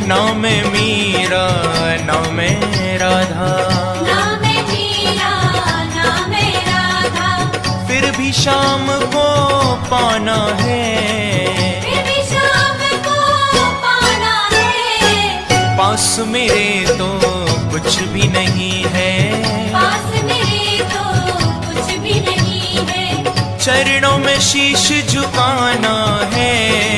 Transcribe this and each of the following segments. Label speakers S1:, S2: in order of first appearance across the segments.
S1: नाम मीरा नाम राधा।
S2: नाम नाम राधा।
S1: फिर भी शाम को पाना है।
S2: फिर भी शाम को पाना है।
S1: पास मेरे तो कुछ भी नहीं है।
S2: पास मेरे तो कुछ भी नहीं है।
S1: चरणों में शीश झुकाना है।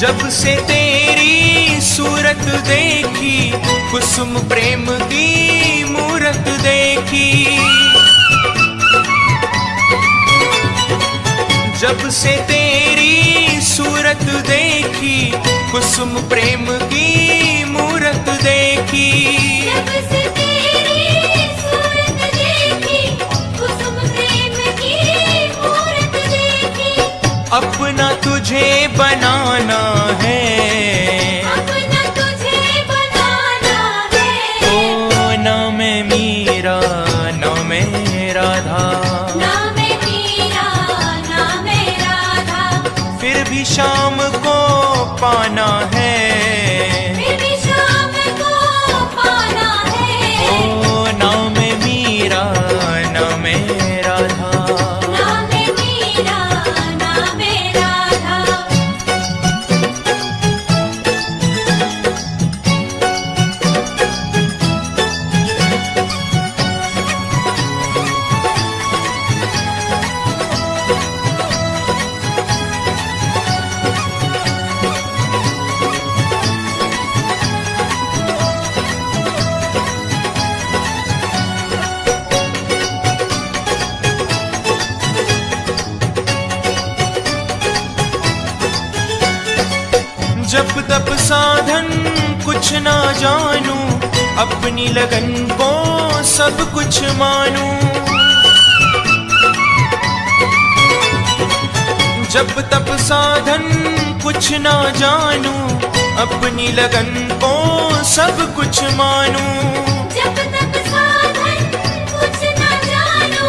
S1: जब से तेरी सूरत देखी, कुसुम प्रेम की मूरत देखी। जब से तेरी सूरत देखी, कुसुम प्रेम की मूरत देखी। अपना तुझे बनाना है।
S2: अपना तुझे बनाना है।
S1: ओ नाम मीरा नाम राधा।
S2: नाम मीरा नाम राधा।
S1: फिर भी शाम को पाना जब तब साधन कुछ ना जानू अपनी लगन को सब कुछ मानू। जब तब साधन कुछ ना जानू अपनी लगन को सब कुछ मानू।
S2: जब तक साधन कुछ न जानो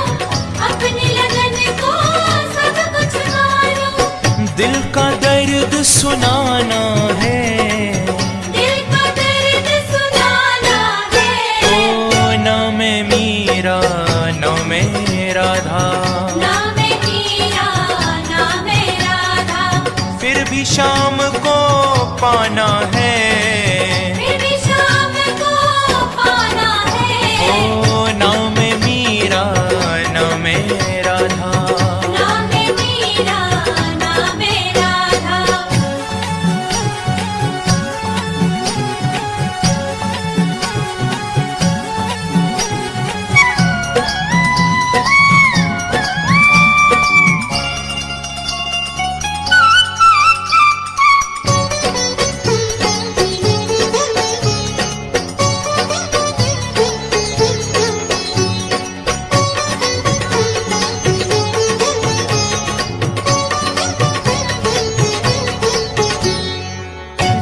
S2: अपनी लगन को सब कुछ मानो।
S1: दिल का दर्द सुनाना शाम को पाना है।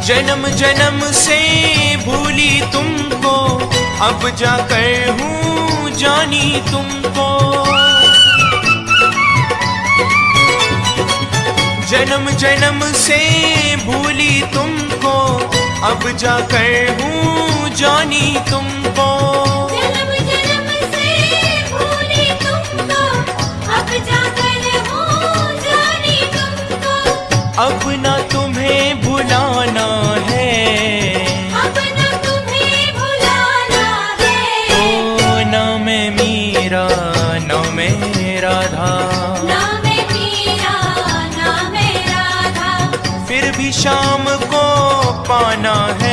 S1: जन्म जन्म से भूली तुमको। अब जाकर हूँ जानी तुमको। जन्म जन्म से भूली तुमको। अब जाकर हूँ जानी तुमको।
S2: जन्म जन्म से भूली तुमको। अब जाकर हूँ जानी तुमको।
S1: अब शाम को पाना है।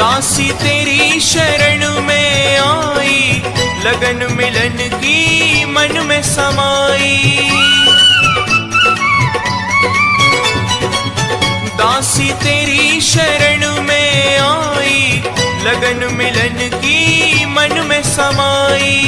S1: दासी तेरी शरण में आई, लगन मिलन की मन में समाई। दासी तेरी शरण में आई, लगन मिलन की मन में समाई।